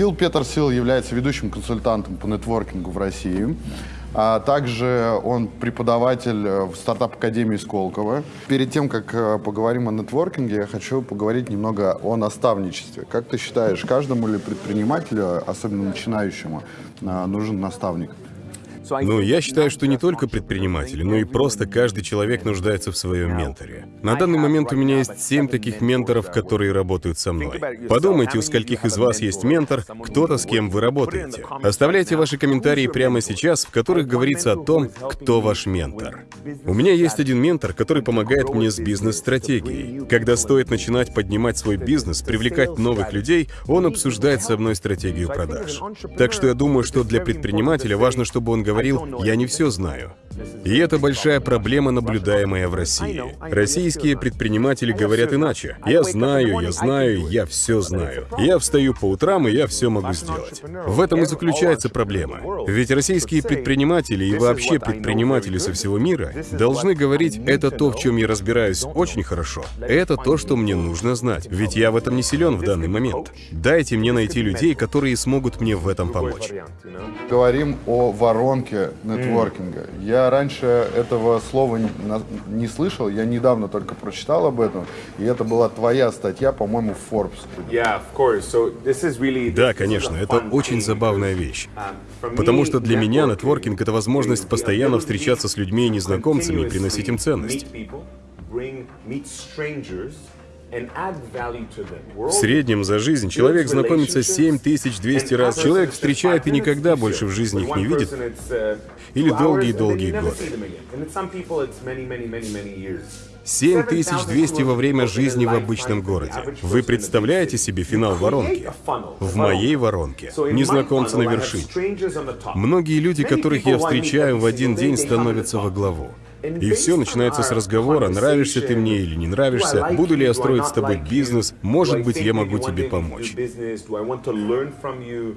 Гил Петерсил является ведущим консультантом по нетворкингу в России. А также он преподаватель э, в стартап-академии Сколково. Перед тем, как э, поговорим о нетворкинге, я хочу поговорить немного о наставничестве. Как ты считаешь, каждому ли предпринимателю, особенно начинающему, э, нужен наставник? Ну, я считаю, что не только предприниматели, но и просто каждый человек нуждается в своем менторе. На данный момент у меня есть семь таких менторов, которые работают со мной. Подумайте, у скольких из вас есть ментор, кто-то, с кем вы работаете. Оставляйте ваши комментарии прямо сейчас, в которых говорится о том, кто ваш ментор. У меня есть один ментор, который помогает мне с бизнес-стратегией. Когда стоит начинать поднимать свой бизнес, привлекать новых людей, он обсуждает со мной стратегию продаж. Так что я думаю, что для предпринимателя важно, чтобы он говорил я не все знаю. И это большая проблема, наблюдаемая в России. Российские предприниматели говорят иначе. Я знаю, я знаю, я все знаю. Я встаю по утрам, и я все могу сделать. В этом и заключается проблема. Ведь российские предприниматели и вообще предприниматели со всего мира должны говорить, это то, в чем я разбираюсь очень хорошо. Это то, что мне нужно знать. Ведь я в этом не силен в данный момент. Дайте мне найти людей, которые смогут мне в этом помочь. Говорим о воронке нетворкинга. Я раньше этого слова не слышал, я недавно только прочитал об этом, и это была твоя статья, по-моему, в Forbes. Да, конечно, это очень забавная вещь. Um, Потому что для меня нетворкинг — это возможность постоянно встречаться с людьми и незнакомцами и приносить им ценность. В среднем за жизнь человек знакомится 7200 раз. Человек встречает и никогда больше в жизни их не видит. Uh, Или долгие-долгие годы. 7200 во время жизни в обычном городе. Вы представляете себе финал воронки? В моей воронке. Незнакомцы на вершине. Многие люди, которых я встречаю в один день, становятся во главу. И все начинается с разговора, нравишься ты мне или не нравишься, буду ли я строить с тобой бизнес, может быть, я могу тебе помочь.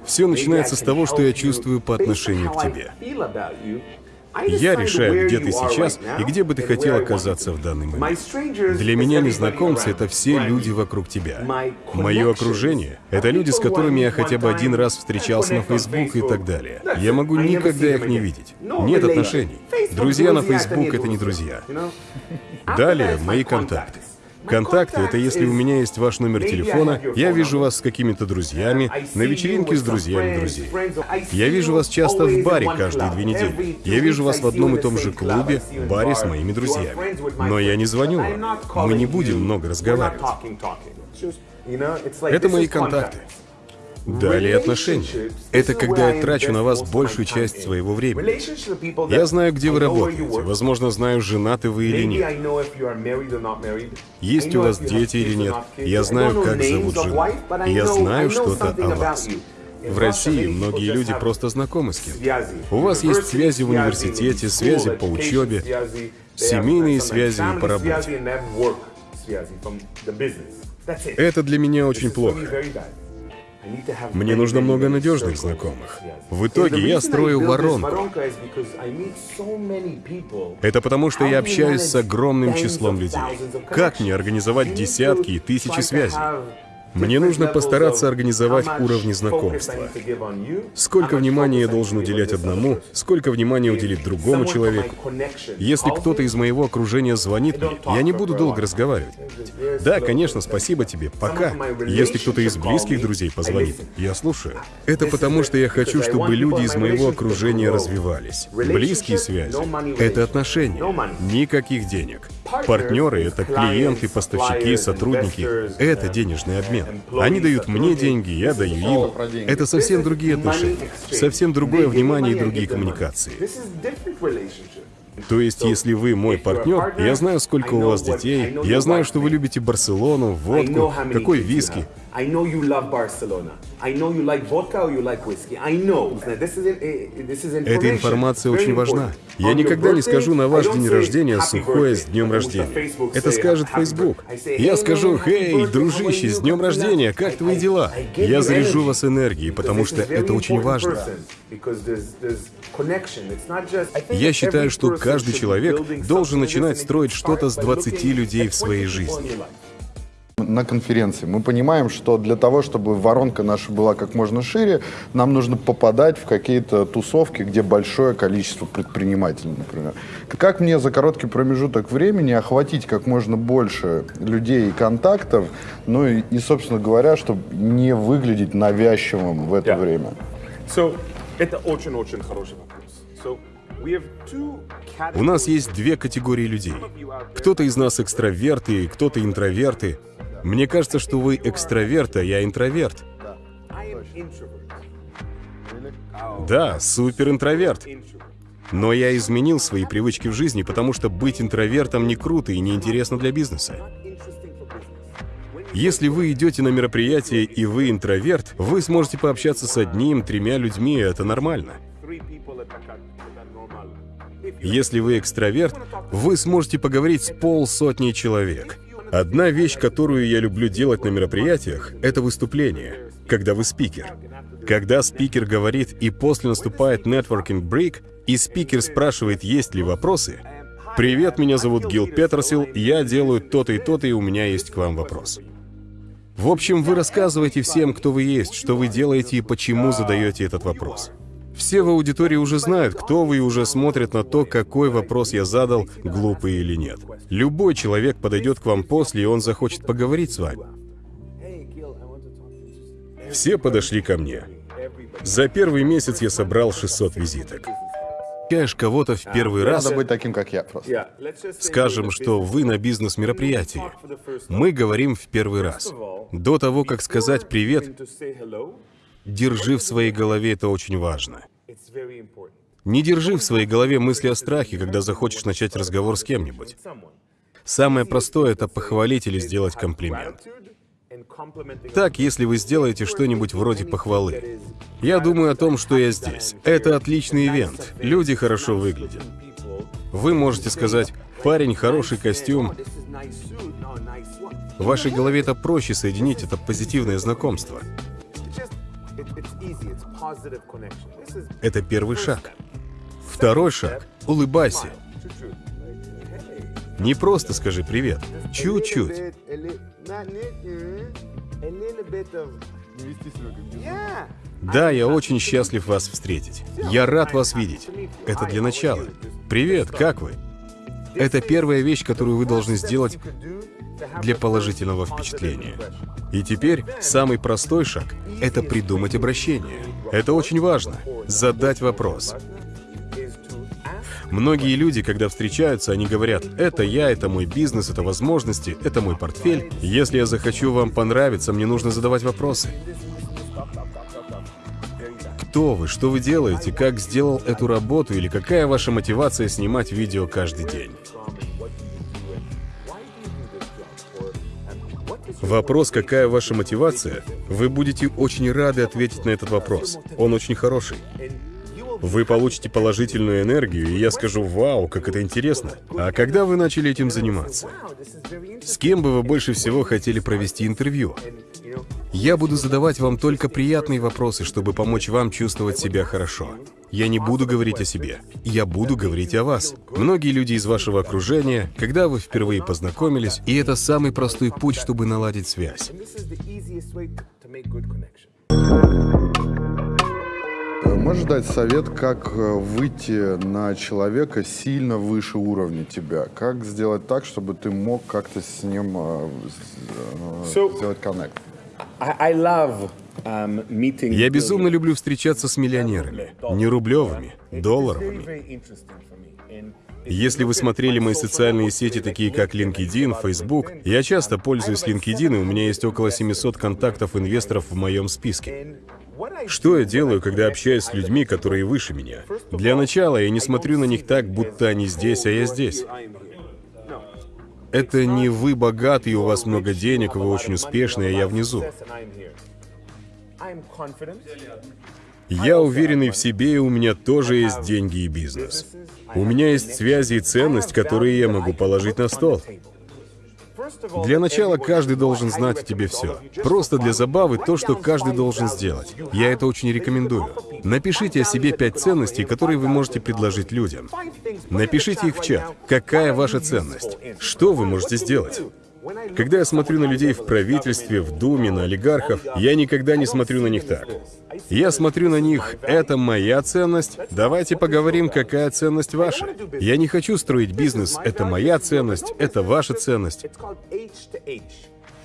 Все начинается с того, что я чувствую по отношению к тебе. Я решаю, где ты сейчас и где бы ты хотел оказаться в данный момент. Для меня незнакомцы — это все люди вокруг тебя. Мое окружение — это люди, с которыми я хотя бы один раз встречался на Facebook и так далее. Я могу никогда их не видеть. Нет отношений. Друзья на Facebook — это не друзья. Далее мои контакты. Контакты — это если у меня есть ваш номер телефона, я вижу вас с какими-то друзьями, на вечеринке с друзьями друзей. Я вижу вас часто в баре каждые две недели. Я вижу вас в одном и том же клубе, баре с моими друзьями. Но я не звоню вам. Мы не будем много разговаривать. Это мои контакты. Далее отношения. Это когда я трачу на вас большую часть своего времени. Я знаю, где вы работаете. Возможно, знаю, женаты вы или нет. Есть у вас дети или нет. Я знаю, как зовут жену. Я знаю что-то о вас. В России многие люди просто знакомы с кем У вас есть связи в университете, связи по учебе, семейные связи по работе. Это для меня очень плохо. Мне нужно много надежных знакомых. В итоге я строю воронку. Это потому, что я общаюсь с огромным числом людей. Как мне организовать десятки и тысячи связей? Мне нужно постараться организовать уровни знакомства. Сколько внимания я должен уделять одному, сколько внимания уделить другому человеку. Если кто-то из моего окружения звонит мне, я не буду долго разговаривать. Да, конечно, спасибо тебе, пока. Если кто-то из близких друзей позвонит, я слушаю. Это потому, что я хочу, чтобы люди из моего окружения развивались. Близкие связи — это отношения, никаких денег. Партнеры — это клиенты, поставщики, сотрудники. Это денежный обмен. Они дают мне деньги, я даю им. Это совсем другие отношения, совсем другое внимание и другие коммуникации. То есть, если вы мой партнер, я знаю, сколько у вас детей, я знаю, что вы любите Барселону, водку, какой виски. Эта информация очень важна. Я никогда не скажу на ваш день рождения сухое с днем рождения. Это скажет Facebook. Я скажу, «Хей, дружище, с днем рождения, как твои дела?» Я заряжу вас энергией, потому что это очень важно. Я считаю, что каждый человек должен начинать строить что-то с 20 людей в своей жизни. На конференции. Мы понимаем, что для того, чтобы воронка наша была как можно шире, нам нужно попадать в какие-то тусовки, где большое количество предпринимателей, например. Как мне за короткий промежуток времени охватить как можно больше людей и контактов, ну и, и собственно говоря, чтобы не выглядеть навязчивым в это Yeah. время? So, это очень-очень хороший вопрос. So, we have two У нас есть две категории людей. Кто-то из нас экстраверты, кто-то интроверты. Мне кажется, что вы экстраверт, а я интроверт. Да, супер интроверт. Introvert. Но я изменил свои привычки в жизни, потому что быть интровертом не круто и не интересно для бизнеса. Если вы идете на мероприятие и вы интроверт, вы сможете пообщаться с одним, тремя людьми, и это нормально. Если вы экстраверт, вы сможете поговорить с полсотни человек. Одна вещь, которую я люблю делать на мероприятиях, это выступление, когда вы спикер. Когда спикер говорит и после наступает networking break, и спикер спрашивает, есть ли вопросы, «Привет, меня зовут Гил Петерсил, я делаю то-то и то-то, и у меня есть к вам вопрос». В общем, вы рассказываете всем, кто вы есть, что вы делаете и почему задаете этот вопрос. Все в аудитории уже знают, кто вы, и уже смотрят на то, какой вопрос я задал, глупый или нет. Любой человек подойдет к вам после, и он захочет поговорить с вами. Все подошли ко мне. За первый месяц я собрал 600 визиток. Каешь кого-то в первый раз, Надо быть таким, как я просто. Скажем, что вы на бизнес-мероприятии. Мы говорим в первый раз. До того, как сказать «привет», держи в своей голове это очень важно. Не держи в своей голове мысли о страхе, когда захочешь начать разговор с кем-нибудь. Самое простое — это похвалить или сделать комплимент. Так, если вы сделаете что-нибудь вроде похвалы. Я думаю о том, что я здесь. Это отличный ивент. Люди хорошо выглядят. Вы можете сказать, парень, хороший костюм. В вашей голове это проще соединить, это позитивное знакомство. Это первый шаг. Второй шаг — улыбайся. Не просто скажи привет. Чуть-чуть. Да, я очень счастлив вас встретить. Я рад вас видеть. Это для начала. Привет, как вы? Это первая вещь, которую вы должны сделать для положительного впечатления. И теперь самый простой шаг — это придумать обращение. Это очень важно. Задать вопрос. Многие люди, когда встречаются, они говорят, это я, это мой бизнес, это возможности, это мой портфель. Если я захочу вам понравиться, мне нужно задавать вопросы. Кто вы, что вы делаете, как сделал эту работу или какая ваша мотивация снимать видео каждый день? Вопрос, какая ваша мотивация, вы будете очень рады ответить на этот вопрос. Он очень хороший. Вы получите положительную энергию, и я скажу, вау, как это интересно. А когда вы начали этим заниматься? С кем бы вы больше всего хотели провести интервью? Я буду задавать вам только приятные вопросы, чтобы помочь вам чувствовать себя хорошо. Я не буду говорить о себе. Я буду говорить о вас. Многие люди из вашего окружения, когда вы впервые познакомились, и это самый простой путь, чтобы наладить связь. Можешь дать совет, как э, выйти на человека сильно выше уровня тебя? Как сделать так, чтобы ты мог как-то с ним э, э, So- сделать коннект? Um. Я безумно люблю встречаться с миллионерами. Не рублевыми, долларовыми. Если вы смотрели мои социальные сети, такие как LinkedIn, Facebook, я часто пользуюсь LinkedIn, и у меня есть около 700 контактов инвесторов в моем списке. Что я делаю, когда общаюсь с людьми, которые выше меня? Для начала я не смотрю на них так, будто они здесь, а я здесь. Это не вы богаты, и у вас много денег, вы очень успешны, а я внизу. Я уверенный в себе, и у меня тоже есть деньги и бизнес. У меня есть связи и ценность, которые я могу положить на стол. Для начала каждый должен знать о тебе все. Просто для забавы то, что каждый должен сделать. Я это очень рекомендую. Напишите о себе пять ценностей, которые вы можете предложить людям. Напишите их в чат. Какая ваша ценность? Что вы можете сделать? Когда я смотрю на людей в правительстве, в Думе, на олигархов, я никогда не смотрю на них так. Я смотрю на них, это моя ценность, давайте поговорим, какая ценность ваша. Я не хочу строить бизнес, это моя ценность, это ваша ценность.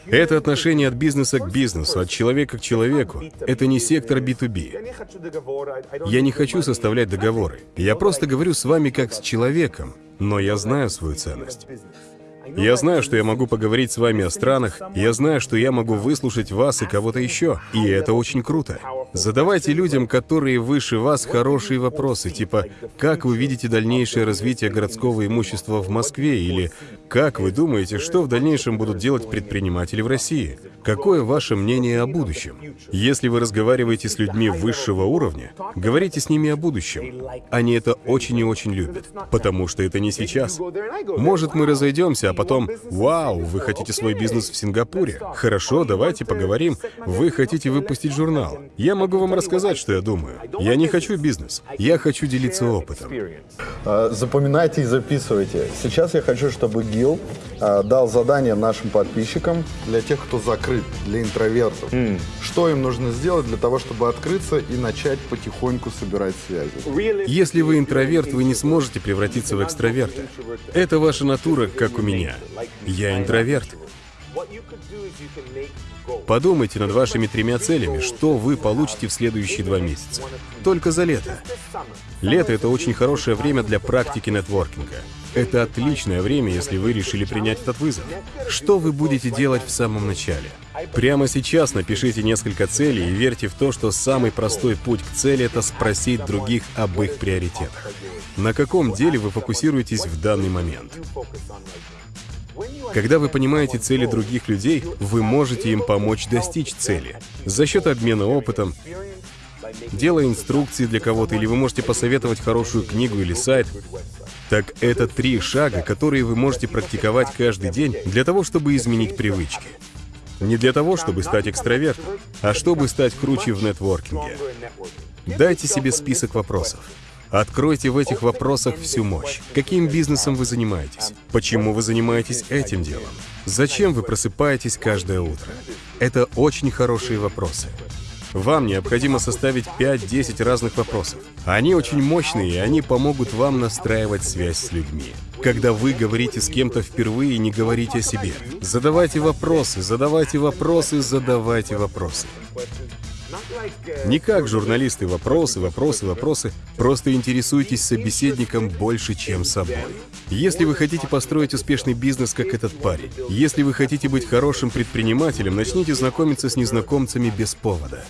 Это отношение от бизнеса к бизнесу, от человека к человеку. Это не сектор B2B. Я не хочу составлять договоры. Я просто говорю с вами как с человеком, но я знаю свою ценность. Я знаю, что я могу поговорить с вами о странах, я знаю, что я могу выслушать вас и кого-то еще, и это очень круто. Задавайте людям, которые выше вас, хорошие вопросы, типа «Как вы видите дальнейшее развитие городского имущества в Москве?» или «Как вы думаете, что в дальнейшем будут делать предприниматели в России?» Какое ваше мнение о будущем? Если вы разговариваете с людьми высшего уровня, говорите с ними о будущем. Они это очень и очень любят, потому что это не сейчас. Может, мы разойдемся, а потом «Вау, вы хотите свой бизнес в Сингапуре? Хорошо, давайте поговорим. Вы хотите выпустить журнал. Я могу вам рассказать, что я думаю. Я не хочу бизнес. Я хочу делиться опытом. А, Запоминайте и записывайте. Сейчас я хочу, чтобы Гил а, дал задание нашим подписчикам для тех, кто закрыт, для интровертов. Что им нужно сделать для того, чтобы открыться и начать потихоньку собирать связи? Если вы интроверт, вы не сможете превратиться в экстраверта. Это ваша натура, как у меня. Я интроверт. Подумайте над вашими тремя целями, что вы получите в следующие два месяца. Только за лето. Лето — это очень хорошее время для практики нетворкинга. Это отличное время, если вы решили принять этот вызов. Что вы будете делать в самом начале? Прямо сейчас напишите несколько целей и верьте в то, что самый простой путь к цели — это спросить других об их приоритетах. На каком деле вы фокусируетесь в данный момент? Когда вы понимаете цели других людей, вы можете им помочь достичь цели за счет обмена опытом, делая инструкции для кого-то, или вы можете посоветовать хорошую книгу или сайт. Так это три шага, которые вы можете практиковать каждый день для того, чтобы изменить привычки. Не для того, чтобы стать экстравертом, а чтобы стать круче в нетворкинге. Дайте себе список вопросов. Откройте в этих вопросах всю мощь. Каким бизнесом вы занимаетесь? Почему вы занимаетесь этим делом? Зачем вы просыпаетесь каждое утро? Это очень хорошие вопросы. Вам необходимо составить 5-10 разных вопросов. Они очень мощные, и они помогут вам настраивать связь с людьми. Когда вы говорите с кем-то впервые, не говорите о себе. Задавайте вопросы, задавайте вопросы, задавайте вопросы. Не как журналисты вопросы, вопросы, вопросы. Просто интересуйтесь собеседником больше, чем собой. Если вы хотите построить успешный бизнес, как этот парень, если вы хотите быть хорошим предпринимателем, начните знакомиться с незнакомцами без повода.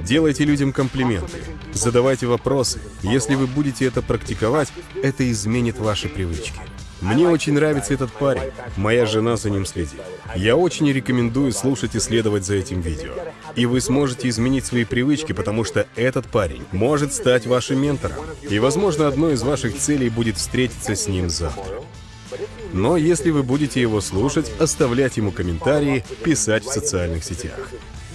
Делайте людям комплименты, задавайте вопросы. Если вы будете это практиковать, это изменит ваши привычки. Мне очень нравится этот парень. Моя жена за ним следит. Я очень рекомендую слушать и следовать за этим видео. И вы сможете изменить свои привычки, потому что этот парень может стать вашим ментором. И, возможно, одной из ваших целей будет встретиться с ним завтра. Но если вы будете его слушать, оставлять ему комментарии, писать в социальных сетях.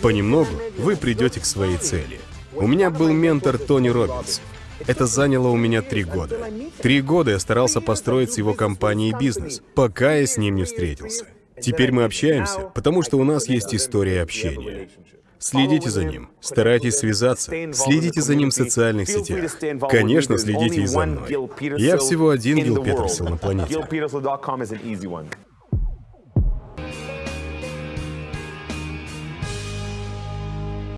Понемногу вы придете к своей цели. У меня был ментор Тони Робинс. Это заняло у меня три года. Три года я старался построить с его компанией бизнес, пока я с ним не встретился. Теперь мы общаемся, потому что у нас есть история общения. Следите за ним, старайтесь связаться, следите за ним в социальных сетях. Конечно, следите и за мной. Я всего один Гил Петерсон на планете.